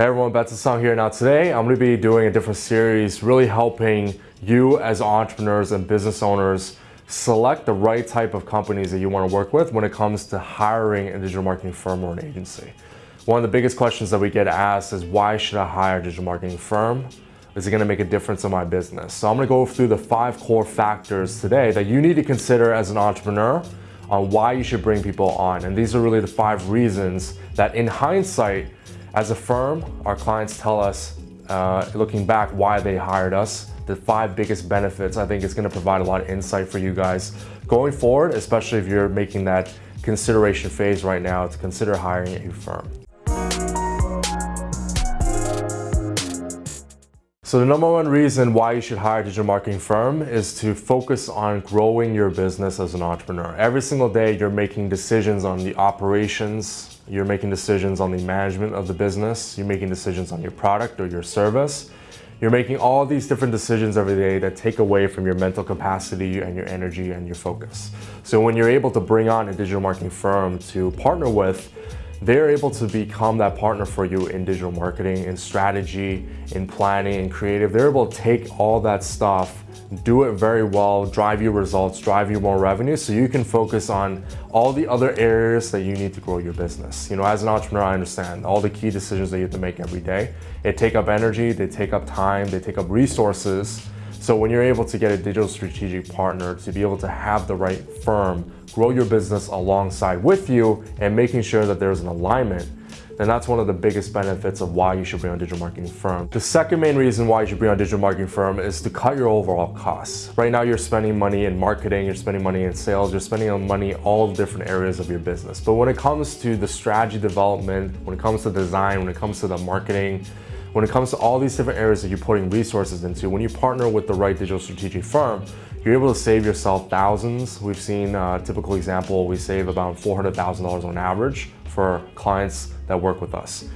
Hey everyone, Song here. Now today I'm going to be doing a different series really helping you as entrepreneurs and business owners select the right type of companies that you want to work with when it comes to hiring a digital marketing firm or an agency. One of the biggest questions that we get asked is why should I hire a digital marketing firm? Is it going to make a difference in my business? So I'm going to go through the five core factors today that you need to consider as an entrepreneur on why you should bring people on. And these are really the five reasons that in hindsight, as a firm, our clients tell us, uh, looking back, why they hired us, the five biggest benefits. I think it's gonna provide a lot of insight for you guys going forward, especially if you're making that consideration phase right now to consider hiring a firm. So the number one reason why you should hire a digital marketing firm is to focus on growing your business as an entrepreneur. Every single day you're making decisions on the operations, you're making decisions on the management of the business, you're making decisions on your product or your service. You're making all these different decisions every day that take away from your mental capacity and your energy and your focus. So when you're able to bring on a digital marketing firm to partner with, they're able to become that partner for you in digital marketing, in strategy, in planning, in creative. They're able to take all that stuff, do it very well, drive you results, drive you more revenue so you can focus on all the other areas that you need to grow your business. You know, as an entrepreneur, I understand all the key decisions that you have to make every day. They take up energy, they take up time, they take up resources. So when you're able to get a digital strategic partner to be able to have the right firm grow your business alongside with you and making sure that there's an alignment, then that's one of the biggest benefits of why you should bring on a digital marketing firm. The second main reason why you should bring on a digital marketing firm is to cut your overall costs. Right now you're spending money in marketing, you're spending money in sales, you're spending money all different areas of your business. But when it comes to the strategy development, when it comes to design, when it comes to the marketing, when it comes to all these different areas that you're putting resources into, when you partner with the right digital strategic firm, you're able to save yourself thousands. We've seen uh, a typical example, we save about $400,000 on average for clients that work with us.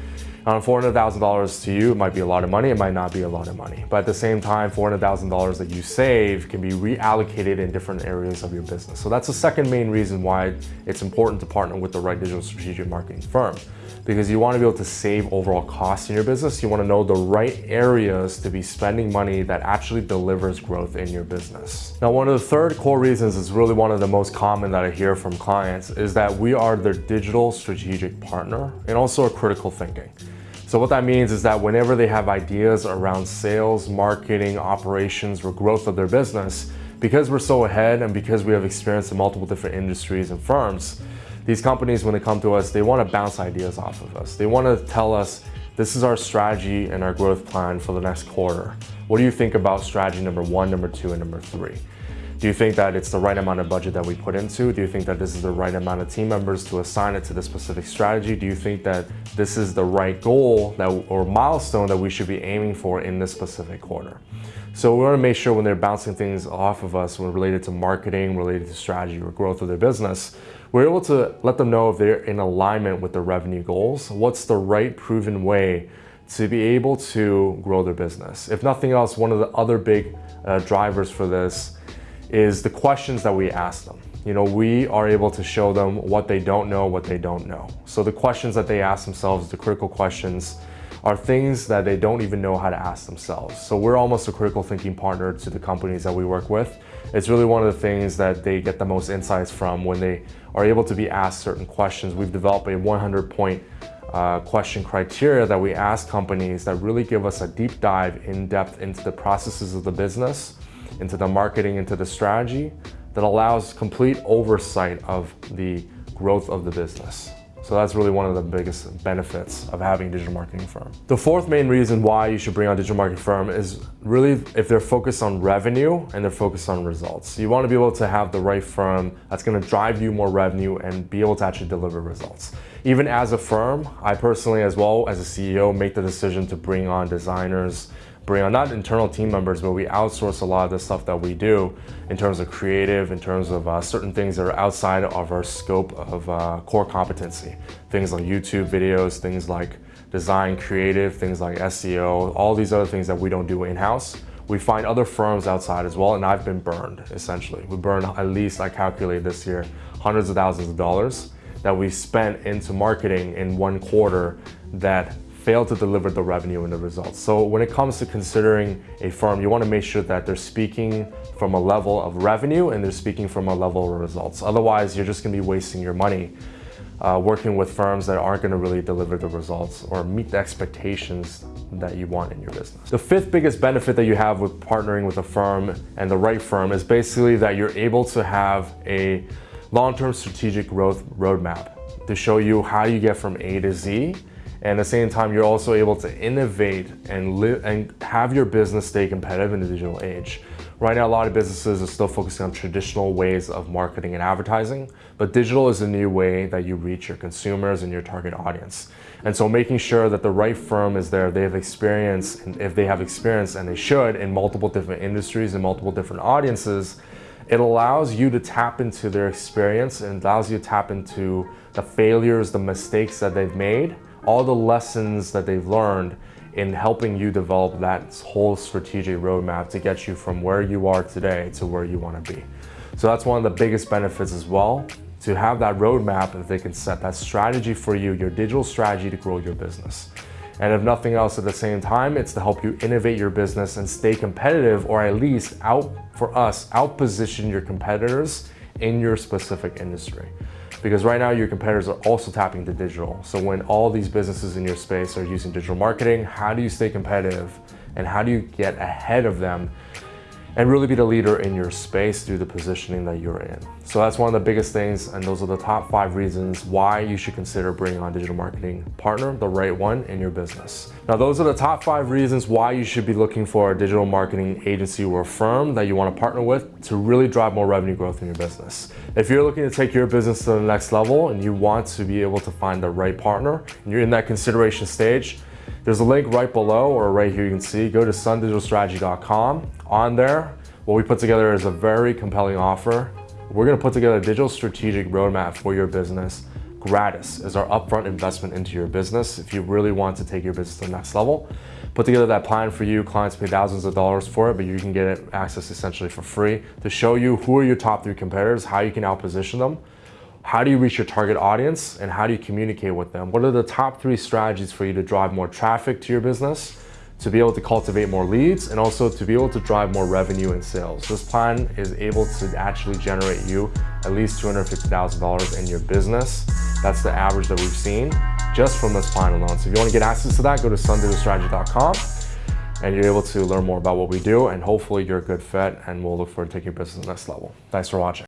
Um, $400,000 to you might be a lot of money, it might not be a lot of money. But at the same time, $400,000 that you save can be reallocated in different areas of your business. So that's the second main reason why it's important to partner with the right digital strategic marketing firm. Because you want to be able to save overall costs in your business. You want to know the right areas to be spending money that actually delivers growth in your business. Now, one of the third core reasons is really one of the most common that I hear from clients is that we are their digital strategic partner and also a critical thinking. So what that means is that whenever they have ideas around sales, marketing, operations, or growth of their business, because we're so ahead and because we have experience in multiple different industries and firms, these companies, when they come to us, they want to bounce ideas off of us. They want to tell us, this is our strategy and our growth plan for the next quarter. What do you think about strategy number one, number two, and number three? Do you think that it's the right amount of budget that we put into? Do you think that this is the right amount of team members to assign it to the specific strategy? Do you think that this is the right goal that, or milestone that we should be aiming for in this specific quarter? So we want to make sure when they're bouncing things off of us when related to marketing, related to strategy or growth of their business, we're able to let them know if they're in alignment with the revenue goals, what's the right proven way to be able to grow their business. If nothing else, one of the other big uh, drivers for this is the questions that we ask them. You know, we are able to show them what they don't know, what they don't know. So the questions that they ask themselves, the critical questions, are things that they don't even know how to ask themselves. So we're almost a critical thinking partner to the companies that we work with. It's really one of the things that they get the most insights from when they are able to be asked certain questions. We've developed a 100 point uh, question criteria that we ask companies that really give us a deep dive in depth into the processes of the business into the marketing, into the strategy that allows complete oversight of the growth of the business. So that's really one of the biggest benefits of having a digital marketing firm. The fourth main reason why you should bring on a digital marketing firm is really if they're focused on revenue and they're focused on results. You want to be able to have the right firm that's going to drive you more revenue and be able to actually deliver results. Even as a firm, I personally as well as a CEO make the decision to bring on designers, bring on not internal team members, but we outsource a lot of the stuff that we do in terms of creative, in terms of uh, certain things that are outside of our scope of uh, core competency. Things like YouTube videos, things like design creative, things like SEO, all these other things that we don't do in-house. We find other firms outside as well, and I've been burned, essentially. We burned at least, I calculated this year, hundreds of thousands of dollars that we spent into marketing in one quarter that fail to deliver the revenue and the results. So when it comes to considering a firm, you want to make sure that they're speaking from a level of revenue and they're speaking from a level of results. Otherwise, you're just going to be wasting your money uh, working with firms that aren't going to really deliver the results or meet the expectations that you want in your business. The fifth biggest benefit that you have with partnering with a firm and the right firm is basically that you're able to have a long-term strategic growth roadmap to show you how you get from A to Z and at the same time, you're also able to innovate and live and have your business stay competitive in the digital age. Right now, a lot of businesses are still focusing on traditional ways of marketing and advertising, but digital is a new way that you reach your consumers and your target audience. And so making sure that the right firm is there, they have experience, and if they have experience, and they should, in multiple different industries and multiple different audiences, it allows you to tap into their experience and allows you to tap into the failures, the mistakes that they've made, all the lessons that they've learned in helping you develop that whole strategic roadmap to get you from where you are today to where you want to be. So that's one of the biggest benefits as well, to have that roadmap that they can set that strategy for you, your digital strategy to grow your business. And if nothing else at the same time, it's to help you innovate your business and stay competitive or at least out for us, out position your competitors in your specific industry. Because right now your competitors are also tapping into digital. So when all these businesses in your space are using digital marketing, how do you stay competitive and how do you get ahead of them and really be the leader in your space through the positioning that you're in. So that's one of the biggest things and those are the top five reasons why you should consider bringing on a digital marketing partner, the right one in your business. Now those are the top five reasons why you should be looking for a digital marketing agency or firm that you want to partner with to really drive more revenue growth in your business. If you're looking to take your business to the next level and you want to be able to find the right partner and you're in that consideration stage, there's a link right below or right here you can see. Go to sundigitalstrategy.com. On there, what we put together is a very compelling offer. We're gonna put together a digital strategic roadmap for your business gratis as our upfront investment into your business if you really want to take your business to the next level. Put together that plan for you. Clients pay thousands of dollars for it, but you can get it access essentially for free to show you who are your top three competitors, how you can outposition them, how do you reach your target audience and how do you communicate with them? What are the top three strategies for you to drive more traffic to your business, to be able to cultivate more leads, and also to be able to drive more revenue and sales? This plan is able to actually generate you at least $250,000 in your business. That's the average that we've seen just from this plan alone. So if you want to get access to that, go to sundigitalstrategy.com and you're able to learn more about what we do and hopefully you're a good fit and we'll look forward to taking your business to the next level. Thanks for watching.